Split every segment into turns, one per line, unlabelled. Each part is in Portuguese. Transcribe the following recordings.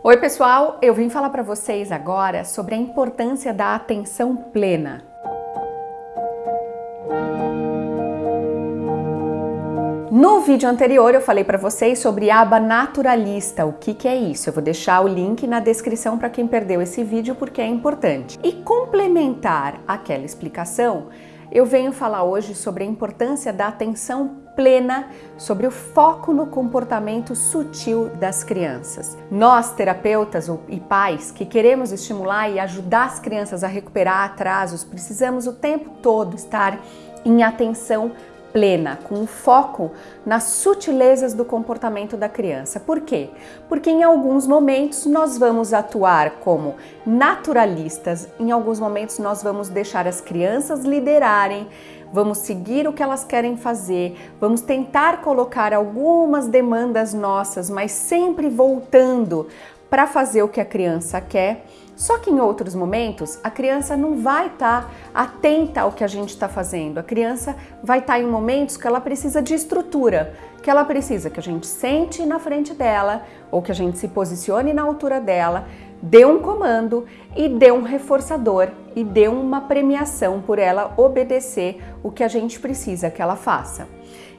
Oi pessoal, eu vim falar para vocês agora sobre a importância da atenção plena. No vídeo anterior eu falei para vocês sobre a aba naturalista, o que, que é isso? Eu vou deixar o link na descrição para quem perdeu esse vídeo porque é importante. E complementar aquela explicação, eu venho falar hoje sobre a importância da atenção plena sobre o foco no comportamento sutil das crianças. Nós, terapeutas e pais que queremos estimular e ajudar as crianças a recuperar atrasos, precisamos o tempo todo estar em atenção plena, com foco nas sutilezas do comportamento da criança. Por quê? Porque em alguns momentos nós vamos atuar como naturalistas, em alguns momentos nós vamos deixar as crianças liderarem, vamos seguir o que elas querem fazer, vamos tentar colocar algumas demandas nossas, mas sempre voltando para fazer o que a criança quer. Só que em outros momentos a criança não vai estar tá atenta ao que a gente está fazendo. A criança vai estar tá em momentos que ela precisa de estrutura, que ela precisa que a gente sente na frente dela ou que a gente se posicione na altura dela, dê um comando e dê um reforçador e dê uma premiação por ela obedecer o que a gente precisa que ela faça.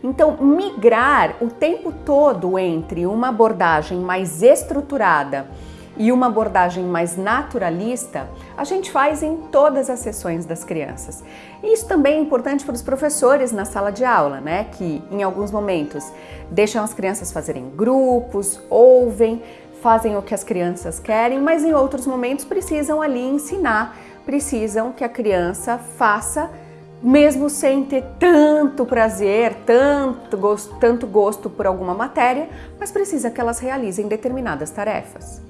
Então, migrar o tempo todo entre uma abordagem mais estruturada e uma abordagem mais naturalista, a gente faz em todas as sessões das crianças. Isso também é importante para os professores na sala de aula, né? Que em alguns momentos deixam as crianças fazerem grupos, ouvem, fazem o que as crianças querem, mas em outros momentos precisam ali ensinar, precisam que a criança faça mesmo sem ter tanto prazer, tanto gosto, tanto gosto por alguma matéria, mas precisa que elas realizem determinadas tarefas.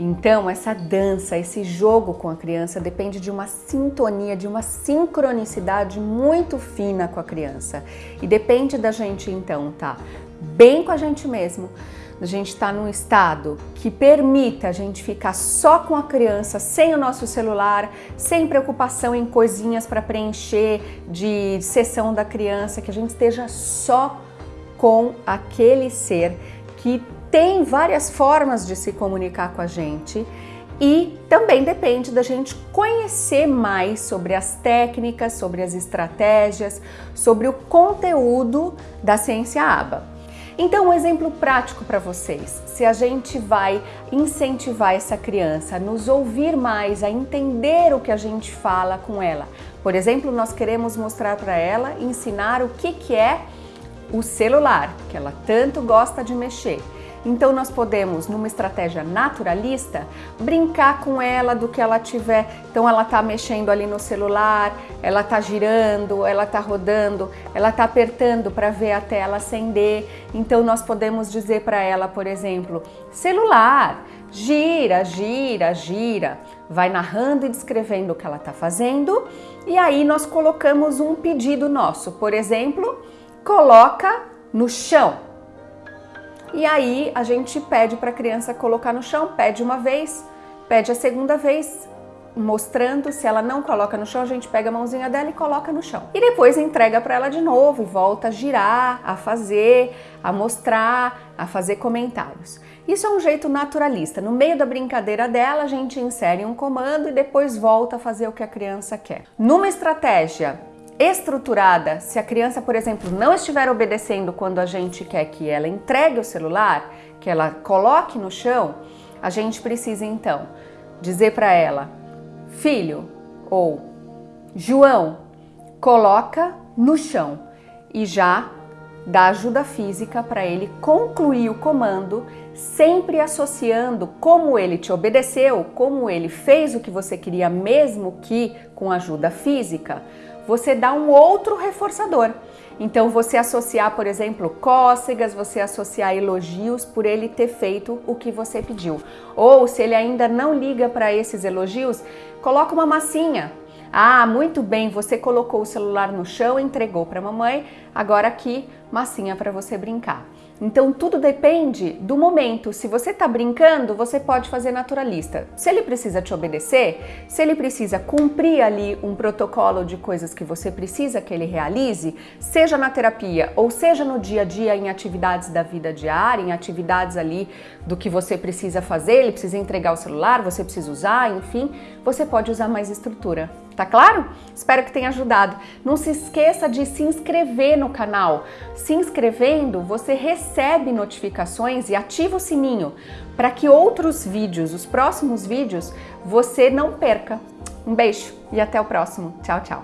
Então, essa dança, esse jogo com a criança depende de uma sintonia, de uma sincronicidade muito fina com a criança. E depende da gente, então, tá bem com a gente mesmo, a gente está num estado que permita a gente ficar só com a criança, sem o nosso celular, sem preocupação em coisinhas para preencher de sessão da criança, que a gente esteja só com aquele ser que tem várias formas de se comunicar com a gente e também depende da gente conhecer mais sobre as técnicas, sobre as estratégias, sobre o conteúdo da ciência ABA. Então, um exemplo prático para vocês. Se a gente vai incentivar essa criança a nos ouvir mais, a entender o que a gente fala com ela. Por exemplo, nós queremos mostrar para ela, ensinar o que, que é o celular, que ela tanto gosta de mexer. Então nós podemos, numa estratégia naturalista, brincar com ela do que ela tiver. Então ela está mexendo ali no celular, ela está girando, ela está rodando, ela está apertando para ver a tela acender. Então nós podemos dizer para ela, por exemplo, celular, gira, gira, gira. Vai narrando e descrevendo o que ela está fazendo. E aí nós colocamos um pedido nosso, por exemplo, coloca no chão. E aí a gente pede para a criança colocar no chão, pede uma vez, pede a segunda vez, mostrando, se ela não coloca no chão, a gente pega a mãozinha dela e coloca no chão. E depois entrega para ela de novo e volta a girar, a fazer, a mostrar, a fazer comentários. Isso é um jeito naturalista. No meio da brincadeira dela, a gente insere um comando e depois volta a fazer o que a criança quer. Numa estratégia estruturada, se a criança, por exemplo, não estiver obedecendo quando a gente quer que ela entregue o celular, que ela coloque no chão, a gente precisa então dizer para ela, filho ou João, coloca no chão. E já dá ajuda física para ele concluir o comando, sempre associando como ele te obedeceu, como ele fez o que você queria, mesmo que com ajuda física, você dá um outro reforçador. Então você associar, por exemplo, cócegas, você associar elogios por ele ter feito o que você pediu. Ou se ele ainda não liga para esses elogios, coloca uma massinha. Ah, muito bem, você colocou o celular no chão, entregou para a mamãe, agora aqui massinha para você brincar. Então tudo depende do momento. Se você está brincando, você pode fazer naturalista. Se ele precisa te obedecer, se ele precisa cumprir ali um protocolo de coisas que você precisa que ele realize, seja na terapia ou seja no dia a dia em atividades da vida diária, em atividades ali do que você precisa fazer, ele precisa entregar o celular, você precisa usar, enfim, você pode usar mais estrutura. Tá claro? Espero que tenha ajudado. Não se esqueça de se inscrever no canal. Se inscrevendo, você recebe notificações e ativa o sininho para que outros vídeos, os próximos vídeos, você não perca. Um beijo e até o próximo. Tchau, tchau.